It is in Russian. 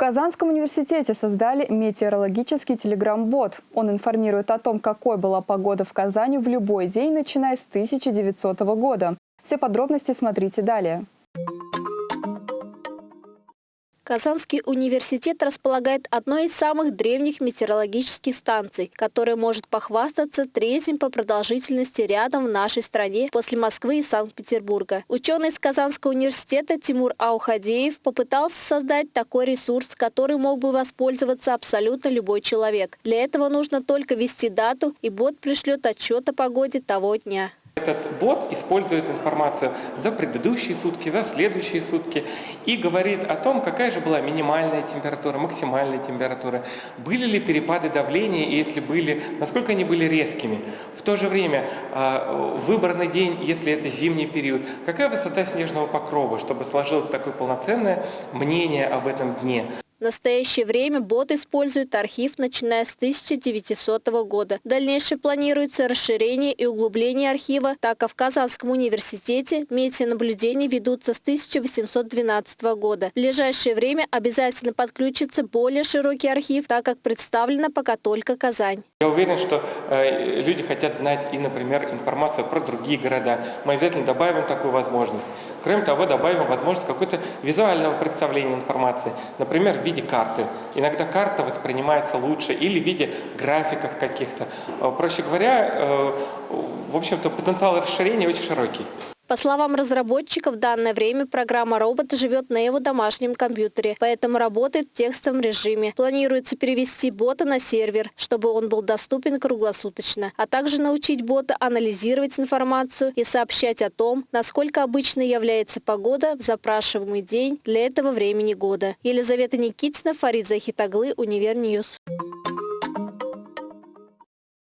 Казанском университете создали метеорологический телеграм-бот. Он информирует о том, какой была погода в Казани в любой день, начиная с 1900 года. Все подробности смотрите далее. Казанский университет располагает одной из самых древних метеорологических станций, которая может похвастаться третьим по продолжительности рядом в нашей стране после Москвы и Санкт-Петербурга. Ученый из Казанского университета Тимур Аухадеев попытался создать такой ресурс, который мог бы воспользоваться абсолютно любой человек. Для этого нужно только ввести дату, и бот пришлет отчет о погоде того дня. Этот бот использует информацию за предыдущие сутки, за следующие сутки и говорит о том, какая же была минимальная температура, максимальная температура, были ли перепады давления, если были, насколько они были резкими. В то же время а, выбранный день, если это зимний период, какая высота снежного покрова, чтобы сложилось такое полноценное мнение об этом дне. В настоящее время бот использует архив, начиная с 1900 года. В дальнейшем планируется расширение и углубление архива, так как в Казанском университете метеонаблюдения ведутся с 1812 года. В ближайшее время обязательно подключится более широкий архив, так как представлена пока только Казань. Я уверен, что э, люди хотят знать и, например, информацию про другие города. Мы обязательно добавим такую возможность. Кроме того, добавим возможность какой-то визуального представления информации. Например, виде карты. Иногда карта воспринимается лучше или в виде графиков каких-то. Э, проще говоря, э, в общем-то, потенциал расширения очень широкий. По словам разработчиков, в данное время программа робота живет на его домашнем компьютере, поэтому работает в текстовом режиме. Планируется перевести бота на сервер, чтобы он был доступен круглосуточно, а также научить бота анализировать информацию и сообщать о том, насколько обычной является погода в запрашиваемый день для этого времени года. Елизавета Никитина, Фарид Захитаглы, Univer News.